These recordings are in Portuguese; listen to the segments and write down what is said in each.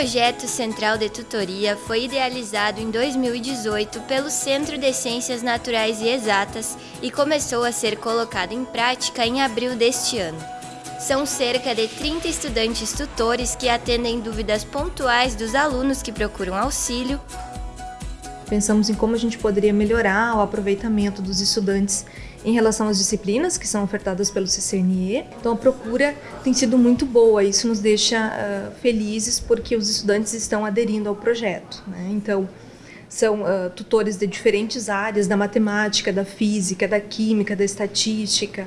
projeto Central de Tutoria foi idealizado em 2018 pelo Centro de Ciências Naturais e Exatas e começou a ser colocado em prática em abril deste ano. São cerca de 30 estudantes tutores que atendem dúvidas pontuais dos alunos que procuram auxílio. Pensamos em como a gente poderia melhorar o aproveitamento dos estudantes em relação às disciplinas que são ofertadas pelo CCNE. Então a procura tem sido muito boa, isso nos deixa uh, felizes porque os estudantes estão aderindo ao projeto. Né? Então são uh, tutores de diferentes áreas, da matemática, da física, da química, da estatística,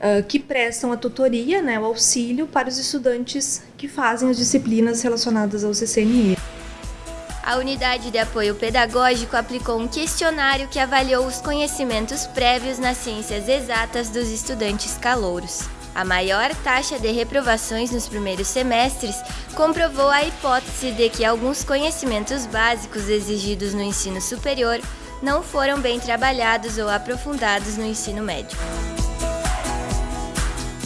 uh, que prestam a tutoria, né, o auxílio para os estudantes que fazem as disciplinas relacionadas ao CCNE a Unidade de Apoio Pedagógico aplicou um questionário que avaliou os conhecimentos prévios nas ciências exatas dos estudantes calouros. A maior taxa de reprovações nos primeiros semestres comprovou a hipótese de que alguns conhecimentos básicos exigidos no ensino superior não foram bem trabalhados ou aprofundados no ensino médio.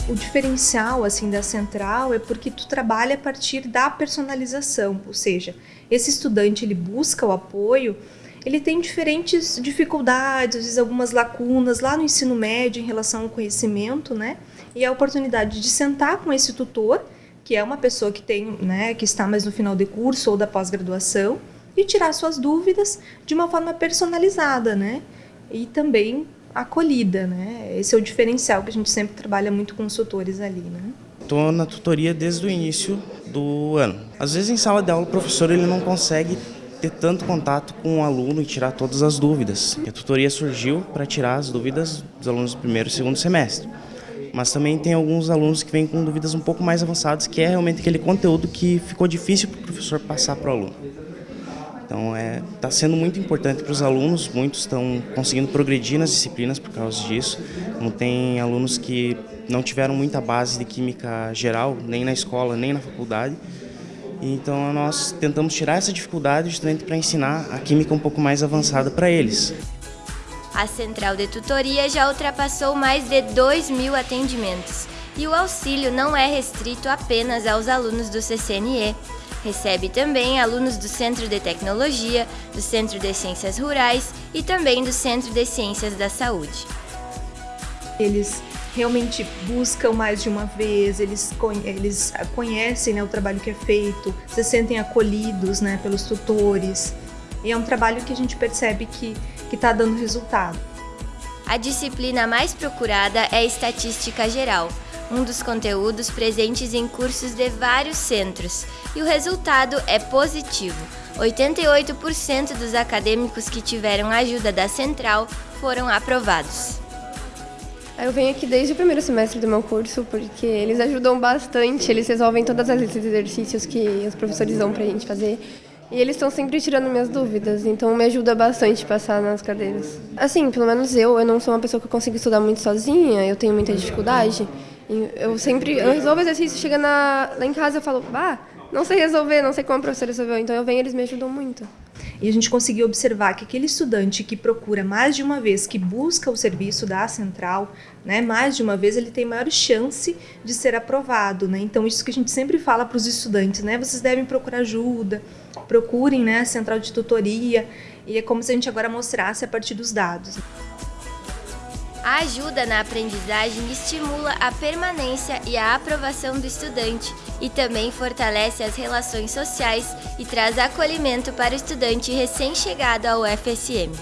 O diferencial assim da central é porque tu trabalha a partir da personalização, ou seja, esse estudante ele busca o apoio, ele tem diferentes dificuldades, às vezes algumas lacunas lá no ensino médio em relação ao conhecimento, né? E a oportunidade de sentar com esse tutor, que é uma pessoa que tem, né, que está mais no final de curso ou da pós-graduação, e tirar suas dúvidas de uma forma personalizada, né? E também acolhida, né? Esse é o diferencial que a gente sempre trabalha muito com os tutores ali, né? Estou na tutoria desde o início do ano. Às vezes em sala de aula o professor ele não consegue ter tanto contato com o aluno e tirar todas as dúvidas. a tutoria surgiu para tirar as dúvidas dos alunos do primeiro e segundo semestre. Mas também tem alguns alunos que vêm com dúvidas um pouco mais avançadas, que é realmente aquele conteúdo que ficou difícil para o professor passar para o aluno. Então está é, tá sendo muito importante para os alunos, muitos estão conseguindo progredir nas disciplinas por causa disso. Não tem alunos que não tiveram muita base de química geral, nem na escola, nem na faculdade. Então nós tentamos tirar essa dificuldade justamente para ensinar a química um pouco mais avançada para eles. A central de tutoria já ultrapassou mais de 2 mil atendimentos e o auxílio não é restrito apenas aos alunos do CCNE. Recebe também alunos do Centro de Tecnologia, do Centro de Ciências Rurais e também do Centro de Ciências da Saúde. Eles realmente buscam mais de uma vez, eles, eles conhecem né, o trabalho que é feito, se sentem acolhidos né, pelos tutores. E é um trabalho que a gente percebe que está dando resultado. A disciplina mais procurada é Estatística Geral, um dos conteúdos presentes em cursos de vários centros, e o resultado é positivo. 88% dos acadêmicos que tiveram ajuda da central foram aprovados. Eu venho aqui desde o primeiro semestre do meu curso porque eles ajudam bastante, eles resolvem todas as exercícios que os professores dão para a gente fazer. E eles estão sempre tirando minhas dúvidas, então me ajuda bastante passar nas cadeiras. Assim, pelo menos eu, eu não sou uma pessoa que consigo estudar muito sozinha, eu tenho muita dificuldade. Eu sempre, eu resolvo exercício, chega na, lá em casa eu falo, bah, não sei resolver, não sei como a professora resolveu, então eu venho eles me ajudam muito. E a gente conseguiu observar que aquele estudante que procura mais de uma vez, que busca o serviço da central, né, mais de uma vez, ele tem maior chance de ser aprovado. Né? Então, isso que a gente sempre fala para os estudantes, né? Vocês devem procurar ajuda, procurem né, a central de tutoria, e é como se a gente agora mostrasse a partir dos dados. A ajuda na aprendizagem estimula a permanência e a aprovação do estudante e também fortalece as relações sociais e traz acolhimento para o estudante recém-chegado ao FSM.